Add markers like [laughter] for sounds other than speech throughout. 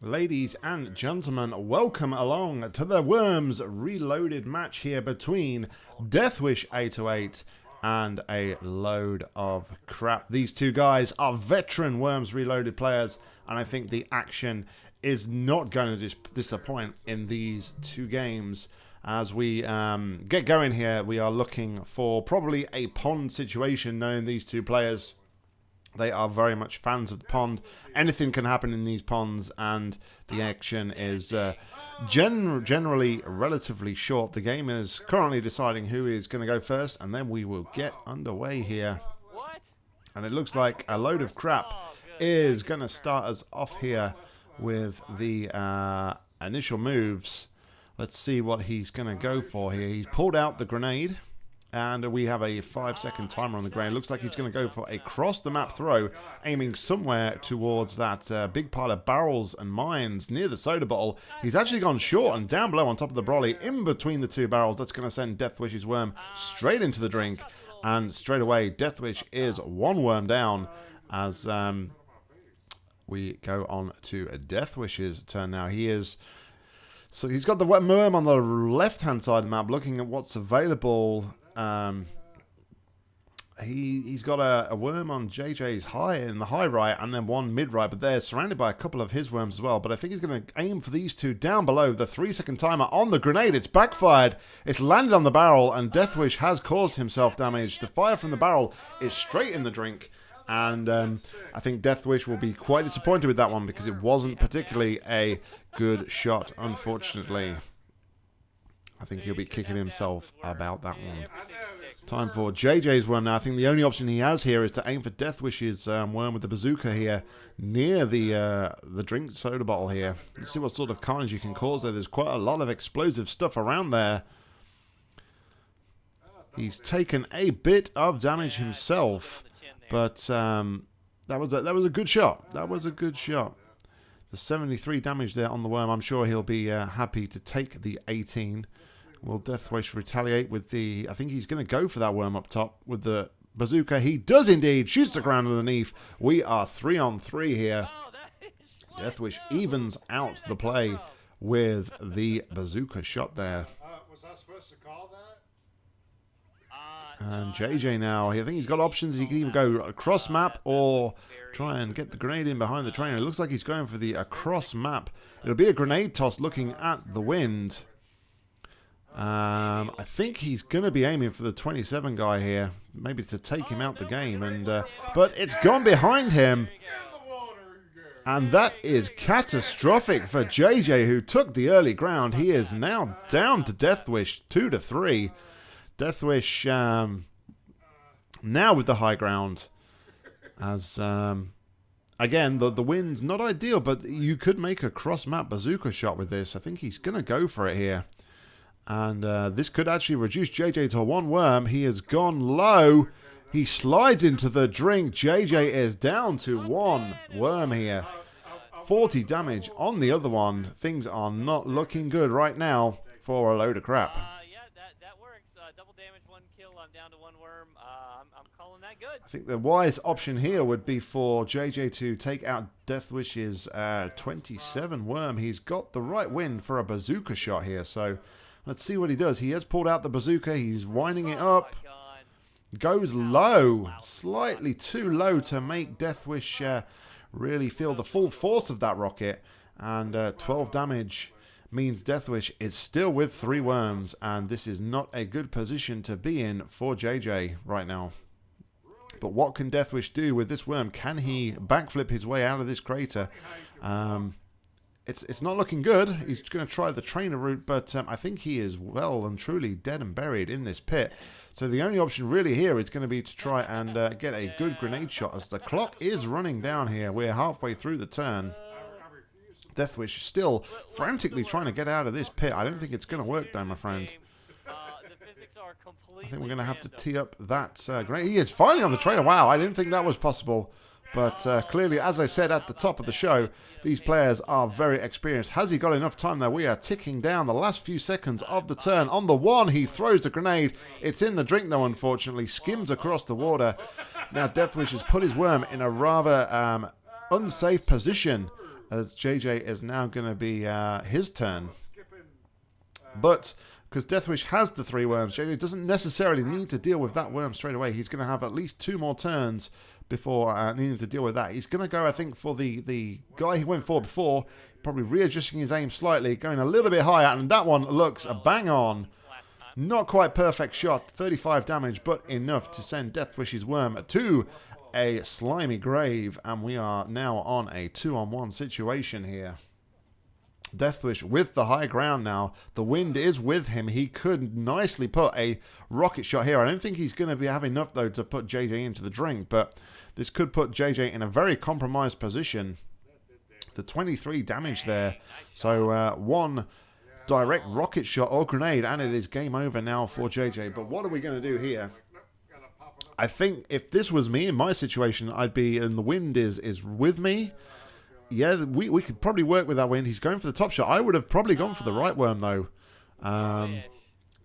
Ladies and gentlemen, welcome along to the Worms Reloaded match here between Deathwish 808 and a load of crap. These two guys are veteran Worms Reloaded players, and I think the action is not going to dis disappoint in these two games. As we um, get going here, we are looking for probably a pond situation knowing these two players. They are very much fans of the pond. Anything can happen in these ponds, and the action is uh, gen generally relatively short. The game is currently deciding who is going to go first, and then we will get underway here. And it looks like a load of crap is going to start us off here with the uh, initial moves. Let's see what he's going to go for here. He's pulled out the grenade. And we have a five second timer on the ground. Looks like he's going to go for a cross the map throw, aiming somewhere towards that uh, big pile of barrels and mines near the soda bottle. He's actually gone short and down below on top of the brolly, in between the two barrels. That's going to send Deathwish's worm straight into the drink. And straight away, Deathwish is one worm down as um, we go on to Deathwish's turn now. He is. So he's got the worm on the left-hand side of the map, looking at what's available um, he he's got a, a, worm on JJ's high in the high right and then one mid right, but they're surrounded by a couple of his worms as well. But I think he's going to aim for these two down below. The three second timer on the grenade. It's backfired. It's landed on the barrel, and Deathwish has caused himself damage. The fire from the barrel is straight in the drink. And um, I think Deathwish will be quite disappointed with that one because it wasn't particularly a good shot, unfortunately. I think he'll be kicking himself about that one. Time for JJ's worm now. I think the only option he has here is to aim for Deathwish's um, worm with the bazooka here near the uh, the drink soda bottle here. Let's see what sort of carnage you can cause there. There's quite a lot of explosive stuff around there. He's taken a bit of damage himself, but um, that was a, that was a good shot. That was a good shot. The 73 damage there on the worm. I'm sure he'll be uh, happy to take the 18. Will Deathwish retaliate with the... I think he's going to go for that worm up top with the bazooka. He does indeed. Shoots the ground underneath. We are three on three here. Deathwish evens out the play with the bazooka shot there. And JJ now, I think he's got options. He can either go across map or try and get the grenade in behind the train. It looks like he's going for the across map. It'll be a grenade toss looking at the wind. Um, I think he's going to be aiming for the 27 guy here, maybe to take him out the game. And uh, But it's gone behind him. And that is catastrophic for JJ, who took the early ground. He is now down to Deathwish, 2 to 3. Deathwish um, now with the high ground. As, um, again, the, the wind's not ideal, but you could make a cross-map bazooka shot with this. I think he's going to go for it here. And uh, this could actually reduce JJ to one worm. He has gone low. He slides into the drink. JJ is down to one worm here. 40 damage on the other one. Things are not looking good right now for a load of crap. Uh, yeah, that, that works. Uh, double damage, one kill. I'm down to one worm. Uh, I'm, I'm, calling that good. I think the wise option here would be for JJ to take out Deathwish's uh, 27 worm. He's got the right wind for a bazooka shot here, so Let's see what he does. He has pulled out the bazooka. He's winding it up. Goes low. Slightly too low to make Deathwish uh, really feel the full force of that rocket. And uh, 12 damage means Deathwish is still with three worms. And this is not a good position to be in for JJ right now. But what can Deathwish do with this worm? Can he backflip his way out of this crater? Um, it's it's not looking good. He's going to try the trainer route, but um, I think he is well and truly dead and buried in this pit. So the only option really here is going to be to try and uh, get a good grenade shot as the clock is running down here. We're halfway through the turn. Deathwish still frantically trying to get out of this pit. I don't think it's going to work though, my friend. I think we're going to have to tee up that uh, grenade. He is finally on the trainer. Wow, I didn't think that was possible. But uh, clearly, as I said at the top of the show, these players are very experienced. Has he got enough time there? We are ticking down the last few seconds of the turn. On the one, he throws the grenade. It's in the drink, though, unfortunately. Skims across the water. Now, Deathwish has put his worm in a rather um, unsafe position as JJ is now going to be uh, his turn. But because Deathwish has the three worms, JJ doesn't necessarily need to deal with that worm straight away. He's going to have at least two more turns before uh, needing to deal with that. He's going to go, I think, for the, the guy he went for before, probably readjusting his aim slightly, going a little bit higher, and that one looks a bang on. Not quite perfect shot, 35 damage, but enough to send Deathwish's worm to a slimy grave, and we are now on a two-on-one situation here. Deathwish with the high ground now. The wind is with him. He could nicely put a rocket shot here. I don't think he's going to be have enough, though, to put JJ into the drink, but this could put JJ in a very compromised position. The 23 damage there. So uh, one direct rocket shot or grenade, and it is game over now for JJ. But what are we going to do here? I think if this was me in my situation, I'd be, and the wind is is with me yeah, we, we could probably work with that wind. He's going for the top shot. I would have probably gone for the right worm, though. Um,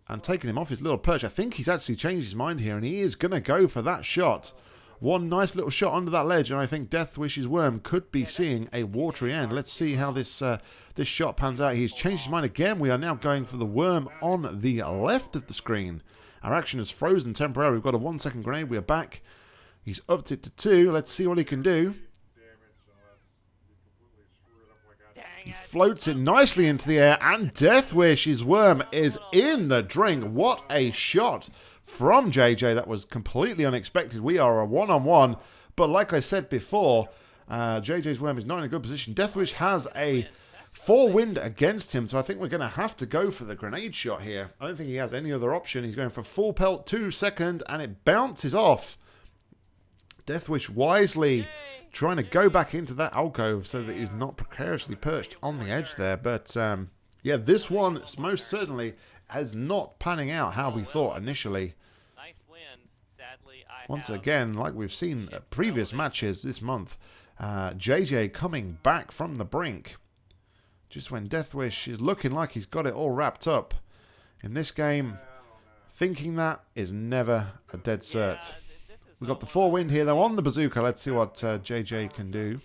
and taken him off his little perch. I think he's actually changed his mind here, and he is going to go for that shot. One nice little shot under that ledge, and I think Death Deathwish's worm could be seeing a watery end. Let's see how this uh, this shot pans out. He's changed his mind again. We are now going for the worm on the left of the screen. Our action is frozen temporarily. We've got a one second grenade. We are back. He's upped it to two. Let's see what he can do. He floats it nicely into the air, and Deathwish, his worm, is in the drink. What a shot from JJ. That was completely unexpected. We are a one-on-one, -on -one, but like I said before, uh, JJ's worm is not in a good position. Deathwish has a four wind against him, so I think we're going to have to go for the grenade shot here. I don't think he has any other option. He's going for full pelt, two second, and it bounces off. Deathwish wisely trying to go back into that alcove so that he's not precariously perched on the edge there. But um, yeah, this one most certainly has not panning out how we thought initially. Once again, like we've seen at previous matches this month, uh, JJ coming back from the brink. Just when Deathwish is looking like he's got it all wrapped up. In this game, thinking that is never a dead cert. We've got the four wind here, though, on the bazooka. Let's see what uh, JJ can do.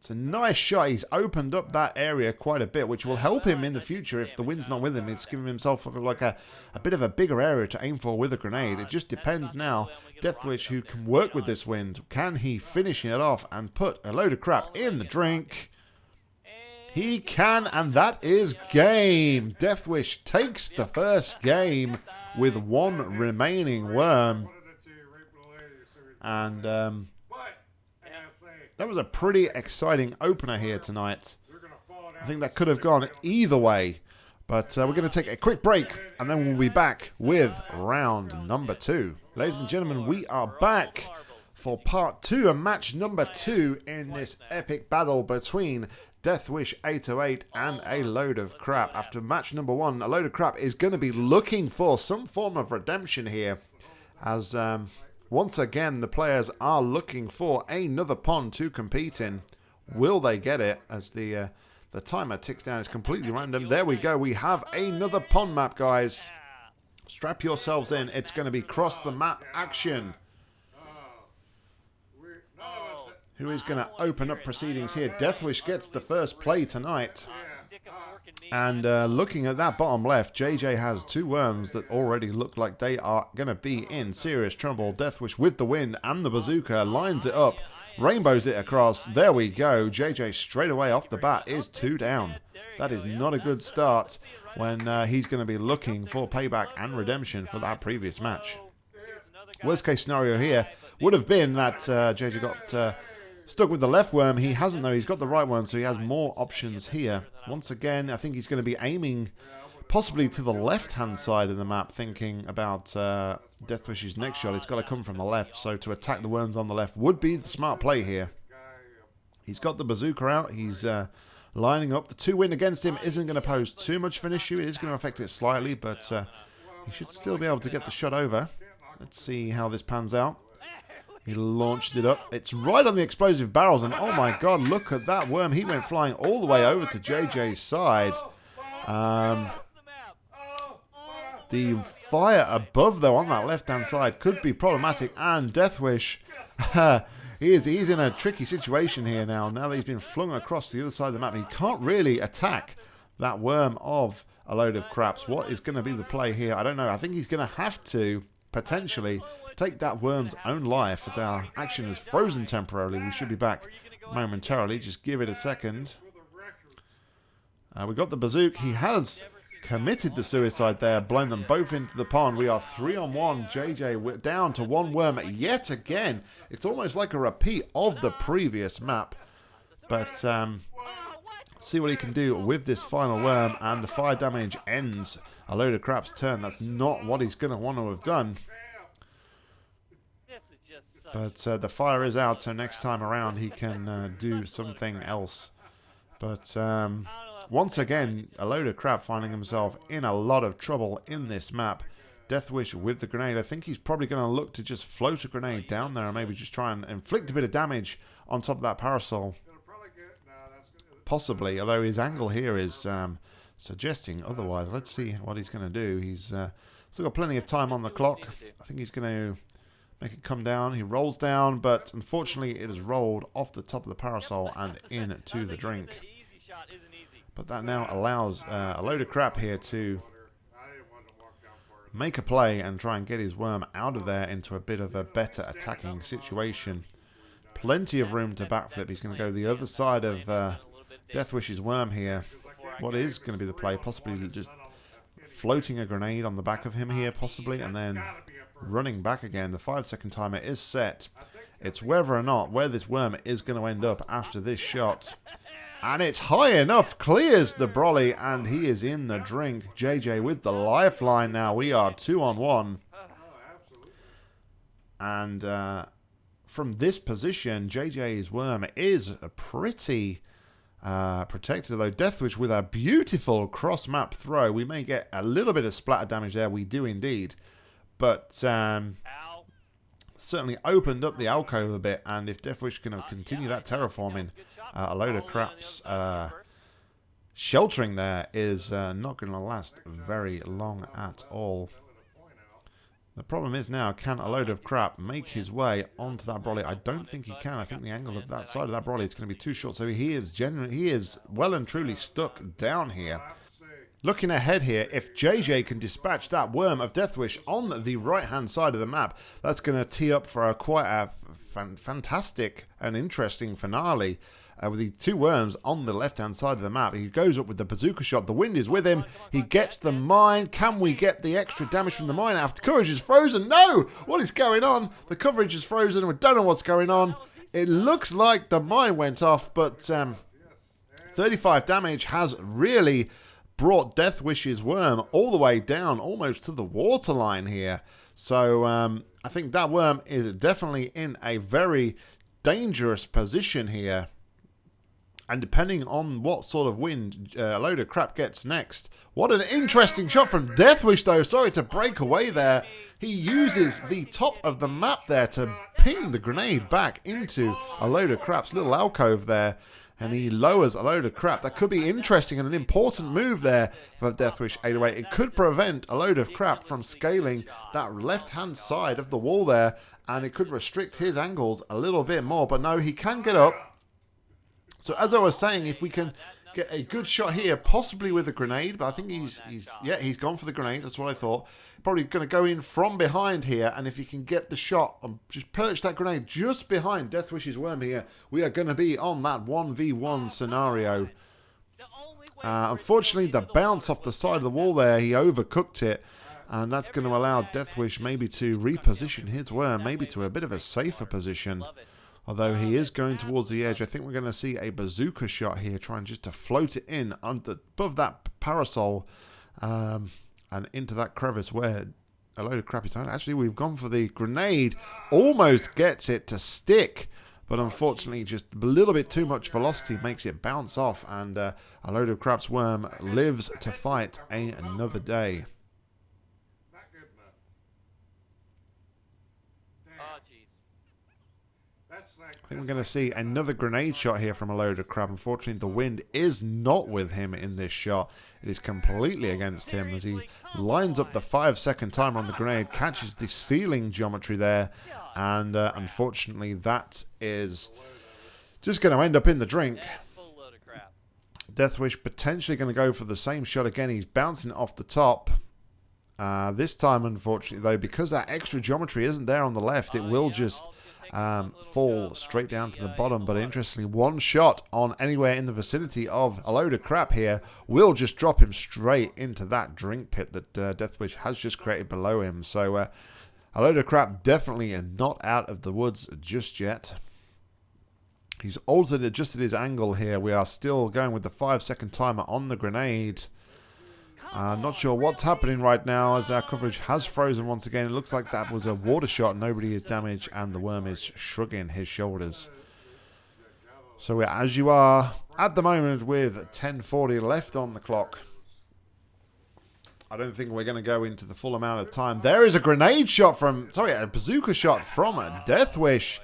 That's a nice shot. He's opened up that area quite a bit, which will help him in the future if the wind's not with him. It's giving himself like a, a bit of a bigger area to aim for with a grenade. It just depends now. Deathwish, who can work with this wind, can he finish it off and put a load of crap in the drink? He can, and that is game. Deathwish takes the first game with one remaining worm. And um, that was a pretty exciting opener here tonight. I think that could have gone either way. But uh, we're going to take a quick break, and then we'll be back with round number two. Ladies and gentlemen, we are back for part two and match number two in this epic battle between Deathwish 808 and a load of crap. After match number one, a load of crap is going to be looking for some form of redemption here. As um, once again, the players are looking for another pond to compete in. Will they get it as the uh, the timer ticks down? It's completely random. There we go. We have another pond map, guys. Strap yourselves in. It's going to be cross the map action. Who is going to open up proceedings here. Deathwish gets the first play tonight. And uh, looking at that bottom left, JJ has two worms that already look like they are going to be in serious trouble. Deathwish with the win and the bazooka lines it up, rainbows it across. There we go. JJ straight away off the bat is two down. That is not a good start when uh, he's going to be looking for payback and redemption for that previous match. Worst case scenario here would have been that uh, JJ got uh, Stuck with the left worm. He hasn't, though. He's got the right one, so he has more options here. Once again, I think he's going to be aiming possibly to the left-hand side of the map, thinking about uh, Deathwish's next shot. It's got to come from the left, so to attack the worms on the left would be the smart play here. He's got the bazooka out. He's uh, lining up. The two win against him isn't going to pose too much of an issue. It is going to affect it slightly, but uh, he should still be able to get the shot over. Let's see how this pans out. He launched it up. It's right on the explosive barrels, and oh my god, look at that worm. He went flying all the way over to JJ's side. Um, the fire above, though, on that left-hand side could be problematic, and Deathwish, [laughs] he is he's in a tricky situation here now. Now that he's been flung across the other side of the map, he can't really attack that worm of a load of craps. What is going to be the play here? I don't know. I think he's going to have to potentially take that worm's own life as our action is frozen temporarily. We should be back momentarily. Just give it a second. Uh, we got the Bazook. He has committed the suicide there, blown them both into the pond. We are three on one. JJ down to one worm yet again. It's almost like a repeat of the previous map. But um, see what he can do with this final worm. And the fire damage ends a load of crap's turn. That's not what he's going to want to have done. But uh, the fire is out, so next time around he can uh, do something else. But um, once again, a load of crap finding himself in a lot of trouble in this map. Deathwish with the grenade. I think he's probably going to look to just float a grenade down there and maybe just try and inflict a bit of damage on top of that parasol. Possibly, although his angle here is um, suggesting otherwise. Let's see what he's going to do. He's uh, still got plenty of time on the clock. I think he's going to make it come down. He rolls down, but unfortunately it has rolled off the top of the parasol and into the drink. But that now allows uh, a load of crap here to make a play and try and get his worm out of there into a bit of a better attacking situation. Plenty of room to backflip. He's going to go the other side of uh, Deathwish's worm here. What is going to be the play? Possibly just floating a grenade on the back of him here, possibly, and then running back again. The five second timer is set. It's whether or not where this worm is going to end up after this shot. And it's high enough, clears the brolly, and he is in the drink. JJ with the lifeline now. We are two on one. And uh, from this position, JJ's worm is a pretty uh, protected, though. Deathwish with a beautiful cross-map throw. We may get a little bit of splatter damage there. We do indeed. But um, certainly opened up the alcove a bit. And if Deathwish can continue that terraforming uh, a load of craps. Uh, sheltering there is uh, not going to last very long at all. The problem is now, can a load of crap make his way onto that brolly? I don't think he can. I think the angle of that side of that brolly is going to be too short. So he is genuinely, he is well and truly stuck down here. Looking ahead here, if JJ can dispatch that Worm of Deathwish on the right-hand side of the map, that's going to tee up for a quite a fantastic and interesting finale uh, with the two worms on the left-hand side of the map. He goes up with the bazooka shot. The wind is with him. He gets the mine. Can we get the extra damage from the mine after courage is frozen? No! What is going on? The coverage is frozen. We don't know what's going on. It looks like the mine went off, but um, 35 damage has really brought Deathwish's worm all the way down almost to the waterline here. So um, I think that worm is definitely in a very dangerous position here. And depending on what sort of wind uh, a load of crap gets next. What an interesting shot from Deathwish, though. Sorry to break away there. He uses the top of the map there to ping the grenade back into a load of crap's little alcove there. And he lowers a load of crap. That could be interesting and an important move there for Deathwish 808. It could prevent a load of crap from scaling that left-hand side of the wall there. And it could restrict his angles a little bit more. But no, he can get up. So as I was saying, if we can get a good shot here, possibly with a grenade, but I think he's, he's yeah, he's gone for the grenade. That's what I thought. Probably going to go in from behind here, and if he can get the shot and just perch that grenade just behind Deathwish's worm here, we are going to be on that 1v1 scenario. Uh, unfortunately, the bounce off the side of the wall there, he overcooked it. And that's going to allow Deathwish maybe to reposition his worm, maybe to a bit of a safer position. Although he is going towards the edge, I think we're going to see a bazooka shot here, trying just to float it in under, above that parasol um, and into that crevice where a load of crappy time. Actually, we've gone for the grenade. Almost gets it to stick. But unfortunately, just a little bit too much velocity makes it bounce off. And uh, a load of crap's worm lives to fight a, another day. I think we're going to see another grenade shot here from a load of crap. Unfortunately, the wind is not with him in this shot. It is completely against him as he lines up the five second timer on the grenade, catches the ceiling geometry there, and uh, unfortunately that is just going to end up in the drink. Full load. Deathwish potentially going to go for the same shot again. He's bouncing off the top. Uh, this time, unfortunately, though, because that extra geometry isn't there on the left, it will just um, fall straight down to the bottom. But interestingly, one shot on anywhere in the vicinity of a load of crap here will just drop him straight into that drink pit that uh, Deathwish has just created below him. So uh, a load of crap definitely not out of the woods just yet. He's altered, adjusted his angle here. We are still going with the five second timer on the grenade. Uh, not sure what's happening right now as our coverage has frozen once again. It looks like that was a water shot. Nobody is damaged and the worm is shrugging his shoulders. So we're as you are at the moment with 1040 left on the clock. I don't think we're going to go into the full amount of time. There is a grenade shot from, sorry, a bazooka shot from a Deathwish.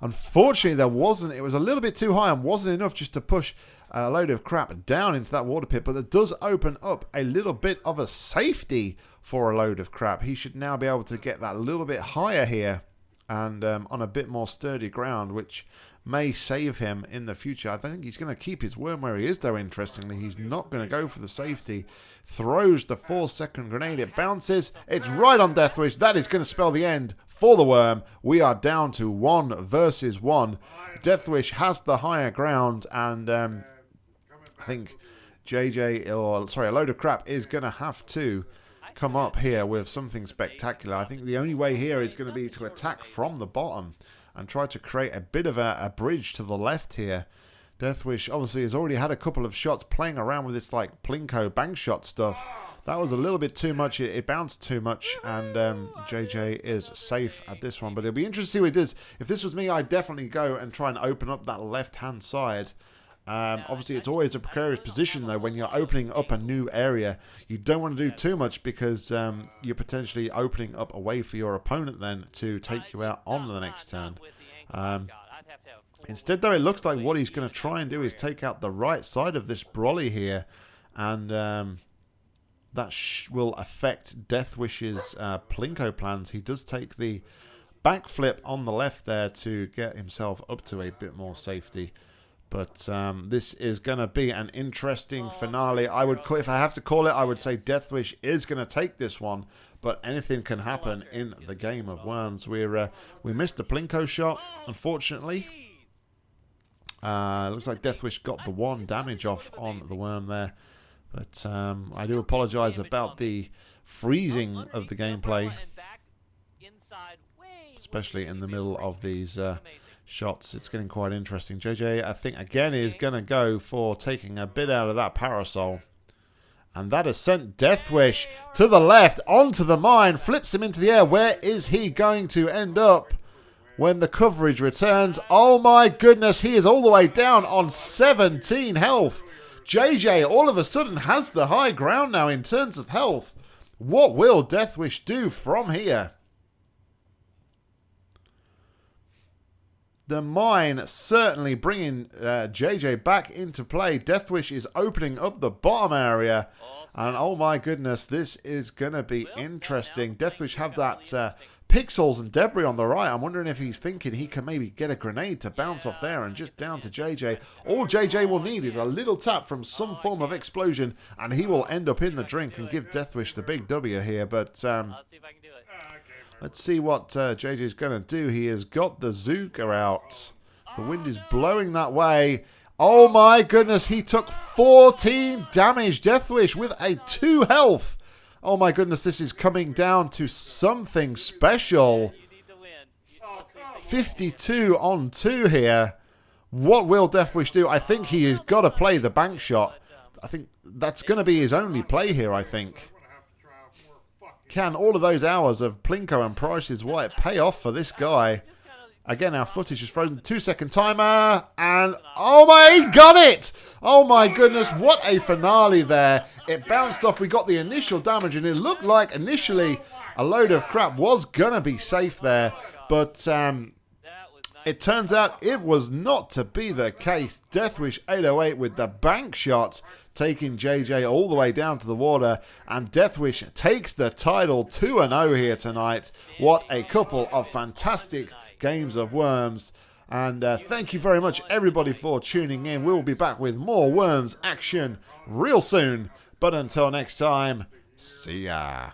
Unfortunately, there wasn't. It was a little bit too high and wasn't enough just to push a load of crap down into that water pit. But it does open up a little bit of a safety for a load of crap. He should now be able to get that little bit higher here and um, on a bit more sturdy ground, which may save him in the future. I think he's going to keep his worm where he is, though, interestingly. He's not going to go for the safety. Throws the four-second grenade. It bounces. It's right on Deathwish. That is going to spell the end for the worm. We are down to one versus one. Deathwish has the higher ground, and um, I think JJ, or sorry, a load of crap is going to have to come up here with something spectacular. I think the only way here is going to be to attack from the bottom and try to create a bit of a, a bridge to the left here. Deathwish obviously has already had a couple of shots playing around with this like Plinko bank shot stuff. That was a little bit too much. It, it bounced too much, and um, JJ is safe at this one. But it'll be interesting to see what it does. If this was me, I'd definitely go and try and open up that left-hand side. Um, obviously, it's always a precarious position, though, when you're opening up a new area. You don't want to do too much because um, you're potentially opening up a way for your opponent then to take you out on the next turn. Um, instead, though, it looks like what he's going to try and do is take out the right side of this brolly here. And um, that will affect Deathwish's uh, Plinko plans. He does take the backflip on the left there to get himself up to a bit more safety. But um, this is going to be an interesting finale. I would, call, if I have to call it, I would say Deathwish is going to take this one. But anything can happen in the game of Worms. We're uh, we missed the Plinko shot, unfortunately. Uh, looks like Deathwish got the one damage off on the worm there. But um, I do apologise about the freezing of the gameplay, especially in the middle of these uh, shots. It's getting quite interesting. JJ, I think, again, is going to go for taking a bit out of that parasol. And that has sent Deathwish to the left, onto the mine, flips him into the air. Where is he going to end up when the coverage returns? Oh my goodness, he is all the way down on 17 health. JJ all of a sudden has the high ground now in terms of health. What will Deathwish do from here? The mine certainly bringing uh, JJ back into play. Deathwish is opening up the bottom area. And oh my goodness, this is going to be interesting. Deathwish have that uh, pixels and debris on the right. I'm wondering if he's thinking he can maybe get a grenade to bounce off there and just down to JJ. All JJ will need is a little tap from some form of explosion and he will end up in the drink and give Deathwish the big W here. But um, let's see what uh, JJ is going to do. He has got the Zooka out. The wind is blowing that way. Oh my goodness, he took 14 damage. Deathwish with a 2 health. Oh my goodness, this is coming down to something special. 52 on 2 here. What will Deathwish do? I think he has got to play the bank shot. I think that's going to be his only play here, I think. Can all of those hours of Plinko and Price Is Right pay off for this guy? Again, our footage is frozen. Two second timer. And oh my, he got it! Oh my goodness, what a finale there. It bounced off. We got the initial damage and it looked like initially a load of crap was going to be safe there. But um, It turns out it was not to be the case. Deathwish 808 with the bank shot, taking JJ all the way down to the water, and Deathwish takes the title 2 0 here tonight. What a couple of fantastic games of Worms. And uh, thank you very much, everybody, for tuning in. We will be back with more Worms action real soon. But until next time, see ya.